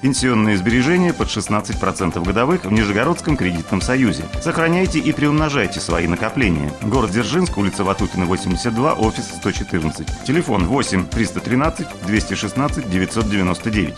Пенсионные сбережения под 16% годовых в Нижегородском кредитном союзе. Сохраняйте и приумножайте свои накопления. Город Дзержинск, улица Ватутина, 82, офис 114. Телефон 8 313 216 999.